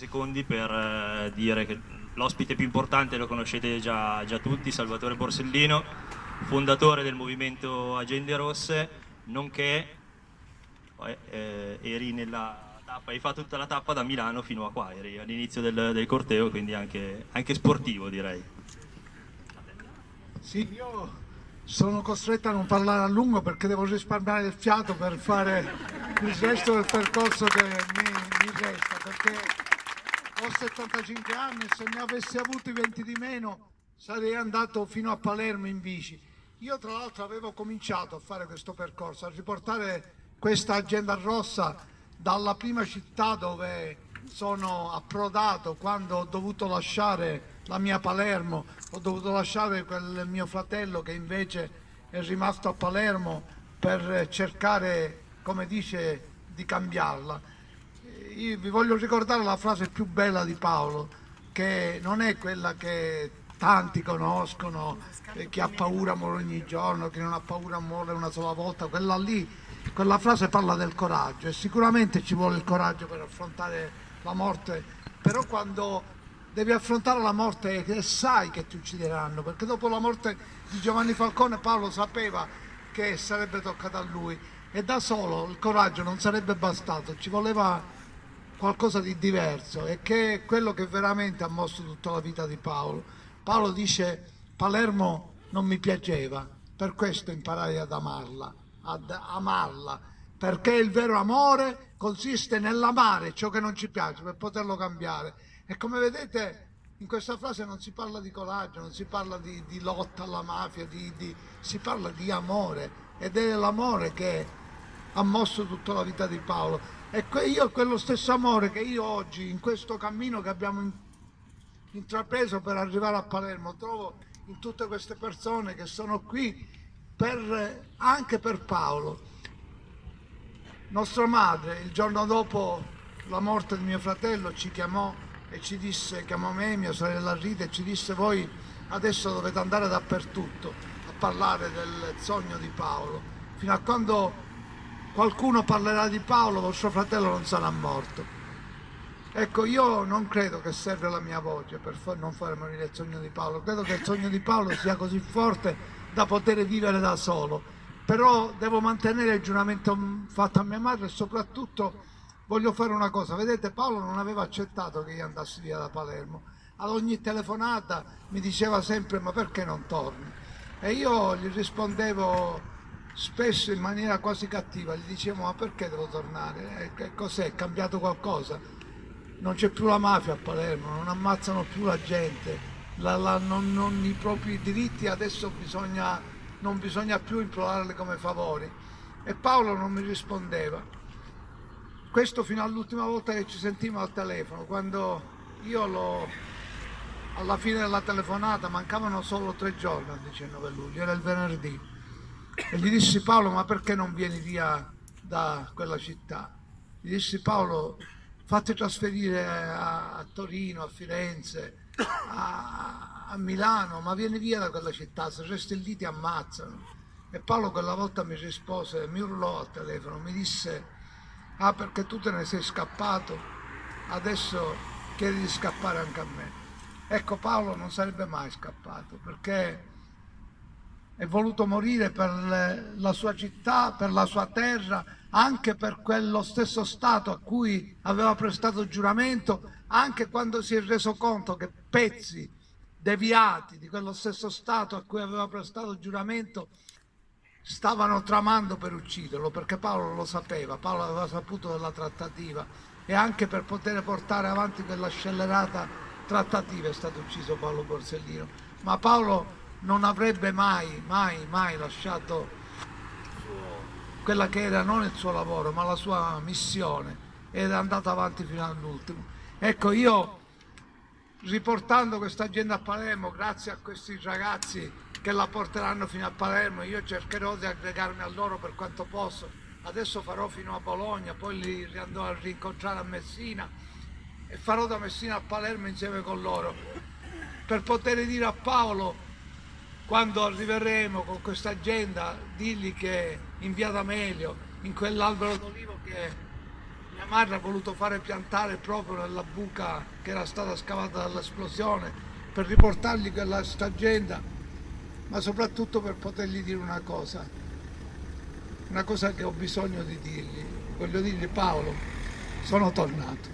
secondi per eh, dire che l'ospite più importante lo conoscete già, già tutti, Salvatore Borsellino, fondatore del movimento Agende Rosse, nonché eh, eri nella tappa, hai fatto tutta la tappa da Milano fino a qua, eri all'inizio del, del, corteo, quindi anche, anche sportivo direi. Sì, io sono costretto a non parlare a lungo perché devo risparmiare il fiato per fare il resto del percorso che mi, mi resta, perché ho 75 anni e se ne avessi avuti 20 di meno sarei andato fino a Palermo in bici. Io tra l'altro avevo cominciato a fare questo percorso, a riportare questa agenda rossa dalla prima città dove sono approdato quando ho dovuto lasciare la mia Palermo, ho dovuto lasciare quel mio fratello che invece è rimasto a Palermo per cercare, come dice, di cambiarla. Io vi voglio ricordare la frase più bella di Paolo, che non è quella che tanti conoscono, chi ha paura muore ogni giorno, chi non ha paura muore una sola volta, quella lì, quella frase parla del coraggio e sicuramente ci vuole il coraggio per affrontare la morte, però quando devi affrontare la morte sai che ti uccideranno, perché dopo la morte di Giovanni Falcone Paolo sapeva che sarebbe toccato a lui e da solo il coraggio non sarebbe bastato, ci voleva qualcosa di diverso e che è quello che veramente ha mosso tutta la vita di Paolo. Paolo dice Palermo non mi piaceva, per questo imparai ad amarla, ad amarla, perché il vero amore consiste nell'amare ciò che non ci piace per poterlo cambiare e come vedete in questa frase non si parla di coraggio, non si parla di, di lotta alla mafia, di, di, si parla di amore ed è l'amore che ha mosso tutta la vita di Paolo. E io quello stesso amore che io oggi in questo cammino che abbiamo intrapreso per arrivare a Palermo trovo in tutte queste persone che sono qui per, anche per Paolo. Nostra madre il giorno dopo la morte di mio fratello ci chiamò e ci disse, chiamò me, mia sorella Rita e ci disse voi adesso dovete andare dappertutto a parlare del sogno di Paolo, fino a quando qualcuno parlerà di Paolo vostro fratello non sarà morto. Ecco, io non credo che serve la mia voce per non fare morire il sogno di Paolo, credo che il sogno di Paolo sia così forte da poter vivere da solo, però devo mantenere il giuramento fatto a mia madre e soprattutto voglio fare una cosa, vedete Paolo non aveva accettato che io andassi via da Palermo, ad ogni telefonata mi diceva sempre ma perché non torni? E io gli rispondevo spesso in maniera quasi cattiva, gli dicevo ma perché devo tornare? E cos'è? È cambiato qualcosa? Non c'è più la mafia a Palermo, non ammazzano più la gente, la, la, non, non, i propri diritti adesso bisogna, non bisogna più implorarli come favori. E Paolo non mi rispondeva questo fino all'ultima volta che ci sentimmo al telefono, quando io l'ho alla fine della telefonata mancavano solo tre giorni al 19 luglio, era il venerdì e gli dissi Paolo ma perché non vieni via da quella città? Gli dissi Paolo fatti trasferire a, a Torino, a Firenze, a, a, Milano, ma vieni via da quella città, se resti lì ti ammazzano. E Paolo quella volta mi rispose, mi urlò al telefono, mi disse ah perché tu te ne sei scappato, adesso chiedi di scappare anche a me. Ecco Paolo non sarebbe mai scappato perché è voluto morire per la sua città, per la sua terra, anche per quello stesso Stato a cui aveva prestato giuramento, anche quando si è reso conto che pezzi deviati di quello stesso Stato a cui aveva prestato giuramento stavano tramando per ucciderlo perché Paolo lo sapeva, Paolo aveva saputo della trattativa e anche per poter portare avanti quella scellerata trattativa è stato ucciso Paolo Borsellino. Ma Paolo non avrebbe mai, mai, mai lasciato quella che era non il suo lavoro ma la sua missione. Ed è andato avanti fino all'ultimo. Ecco io riportando questa agenda a Palermo grazie a questi ragazzi che la porteranno fino a Palermo, io cercherò di aggregarmi a loro per quanto posso, adesso farò fino a Bologna, poi li andrò a rincontrare a Messina e farò da Messina a Palermo insieme con loro, per poter dire a Paolo quando arriveremo con questa agenda, digli che in via D'Amelio, in quell'albero d'olivo che mia madre ha voluto fare piantare proprio nella buca che era stata scavata dall'esplosione per riportargli quella stagenda, ma soprattutto per potergli dire una cosa, una cosa che ho bisogno di dirgli. Voglio dirgli Paolo, sono tornato.